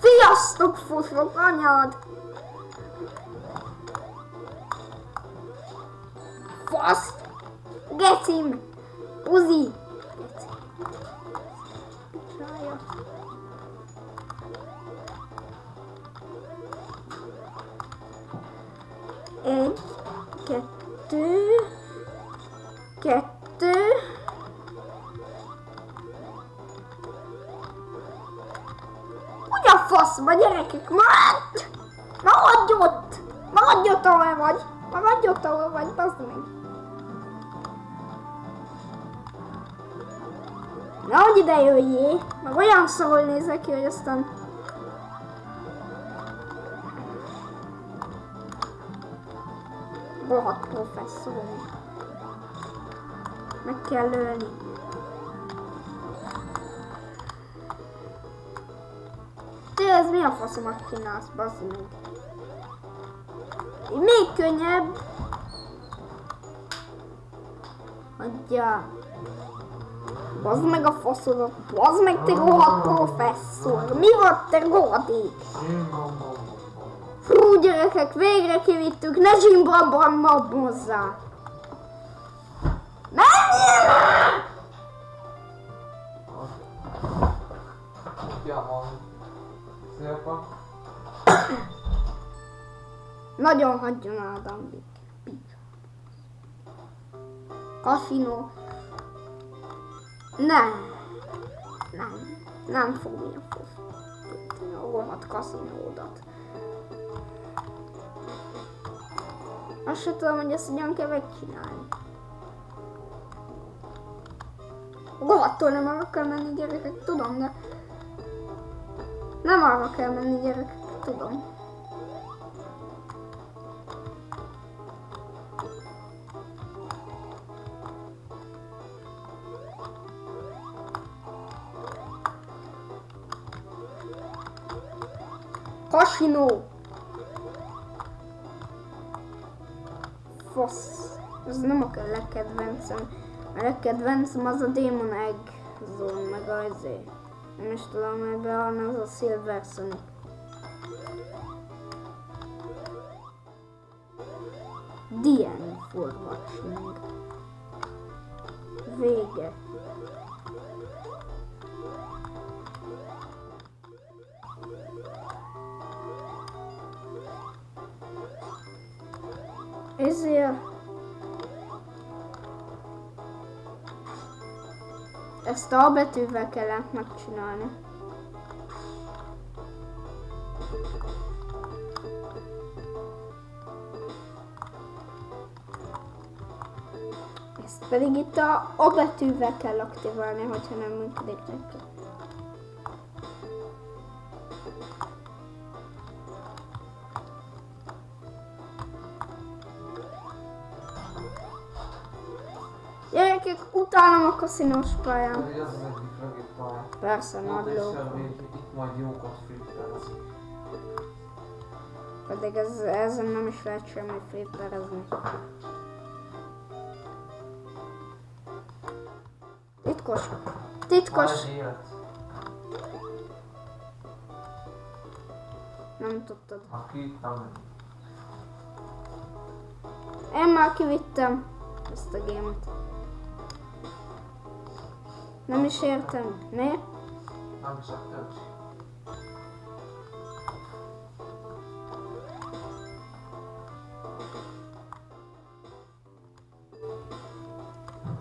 Sziasztok, fosok anyád! Fasz! Gecim! Uzi! Egy, kettő, a faszba, gyerekek? Maradj! Maradj ott! Maradj ott, ahol vagy! Maradj ott, ahol vagy, bazd meg! Nehogy ide jöjjé! Meg olyan szól nézek ki, hogy aztán... Rohadt professzor. Meg kell ölni. Mi a faszomat csinálsz, bazd meg? Még könnyebb. Adja. Bazd meg a faszodat. Bazd meg, te rohadt professzor. Mi volt, te rohadék? Fú, gyerekek, végre kivittük. Ne zsimbabban mabbozzá. Menjél! Ja, van. Szépen. Nagyon hagyjon Ádám. Kasinó. Nem. Nem. Nem fogja fogni a rohadt kaszinódat. Azt se tudom, hogy ezt hogyan kell megcsinálni. Rohadtól nem arra menni gyerekek, tudom, de... Nem arra kell menni gyerekek, tudom. Kasinó! Fasz. Ez nem a legkedvencem. A legkedvencem az a Demon Egg Zone, meg az Nem is tudom, melyben van az a Silver Sonic. The end for watching. Vége. Ezért ezt a betűvel kellett megcsinálni. Ezt pedig itt a, a betűvel kell aktiválni, hogyha nem működik neki. Utálom a kaszinós pályán. Az egyik legjobb. Persze, nagy ló. itt majd jókat. Pedig ez, ezen nem is lehet semmi flipperezni. Titkos. Titkos. Nem tudtad. Aki nem. Én már kivittem ezt a gémet. Nem is értem. Miért? Nem is a többs.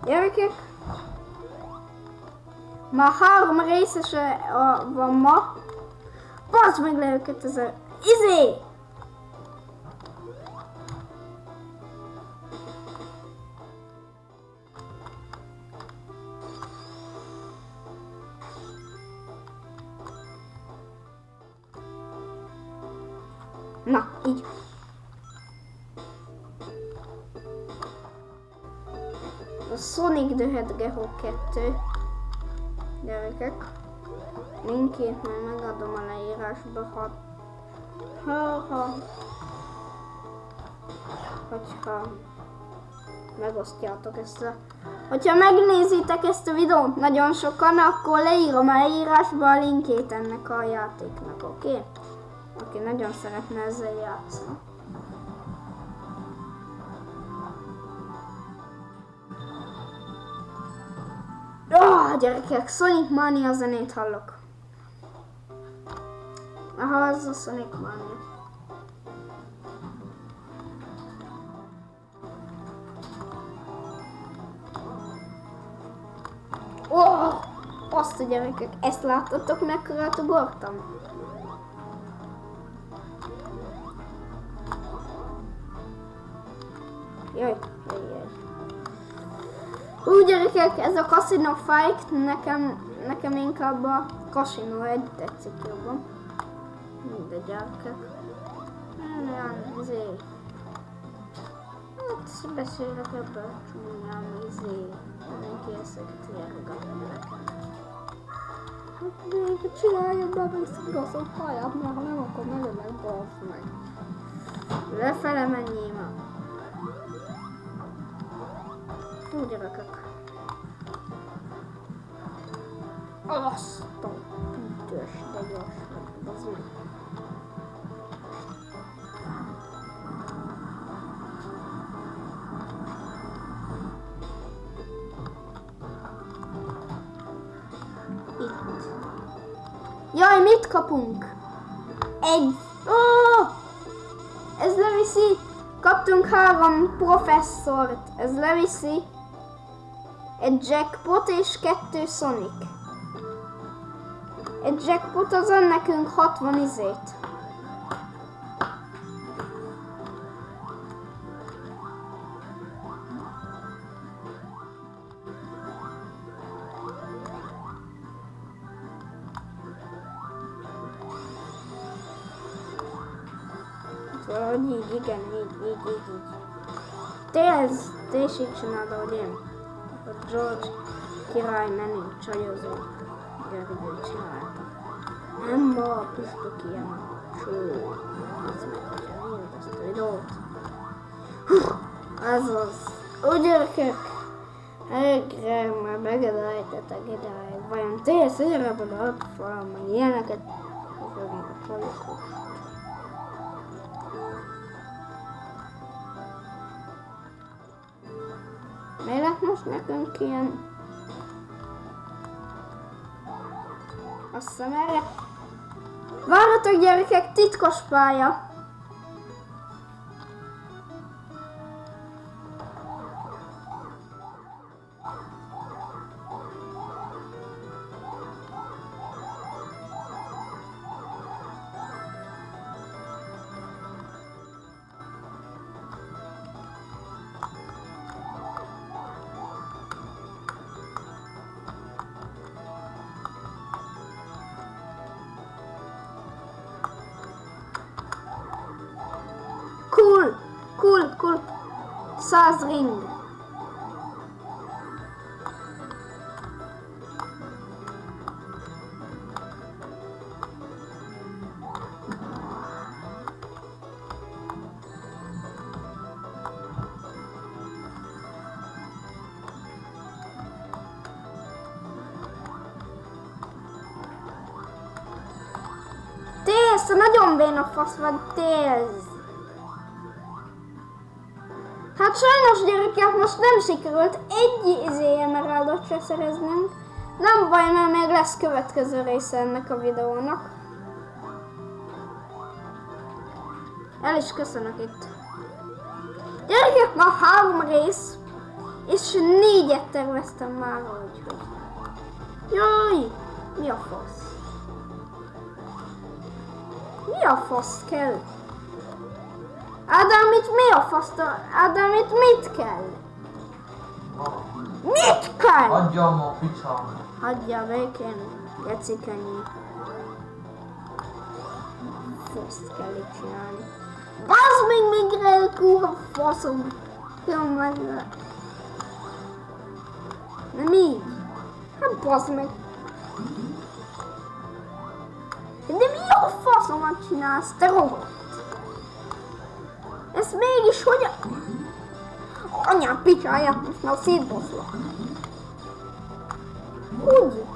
Gyerekek? Már három részese a, van ma. Bazd meg Na, így. A Sonic the Hedgehog 2. Gyerekek. Linkét majd megadom a leírásba, ha... Ha, ha... Hogyha... megosztjátok ezt a... Hogyha megnézitek ezt a videót nagyon sokan, akkor leírom a leírásba a linkét ennek a játéknak, oké? Okay? Aki nagyon szeretne ezzel játszani. Ah, gyerekek, Sonic Mania zenét hallok. Aha, az a Sonic Mania. Oh, azt a gyerekek, ezt láttatok, mekkorát ugortam? Jaj, jaj. Úgy gyerekek, ez a Casino Fight, nekem, nekem inkább a Casino egy tetszik jobban. Mindegy gyerekek. Olyan, izé. Hát beszélek ebből csúnyán, izé. Mindenki ezeket járgatni nekem. Hát még csinálja be, meg szigosz a haját, mert ha nem, akkor megölek, basz meg. Lefele menjél már. Jó gyerekek. Azt a büdös, de gyors meg. Itt. Jaj, mit kapunk? Egy. Ó! Ez leviszi. Kaptunk három professzort. Ez leviszi. Egy jackpot és kettő Sonic. Egy jackpot az nekünk 60 izét. Valahogy így, igen, így, így, így, így. Te ez, te is így csinálod, ahogy én. George király menő csajozó. Gergő csinálta. Nem ma a püspök ilyen cső. Az meg, ezt a videót. Az. Úgy gyerekek. Egre már megedelejtetek ideig. Vajon te szélrebben a fal, meg ilyeneket. Fognak a csajokhoz. Lett most nekünk ilyen? Azt hiszem erre. Várjatok gyerekek, titkos pálya. Száz ring. Tész, te nagyon béna fasz vagy, tész. Hát sajnos gyerekek, most nem sikerült egy izé emeraldot se szereznünk. Nem baj, mert még lesz következő része ennek a videónak. El is köszönök itt. Gyerekek, ma három rész, és négyet terveztem már, úgyhogy. Jaj, mi a fasz? Mi a fasz kell? Ádám, itt mi a fasz? Ádám, itt mit kell? Mit kell? Adjam a picsám. Hagyja békén, Geci könnyű. Faszt kell itt csinálni. Bazd meg, még elkúr faszom. Jó, meg. Nem így. Hát bazd meg. De mi a faszomat csinálsz, te robot? Ez mégis hogy... Anya picsáját most már szétbaszlak. Úgy.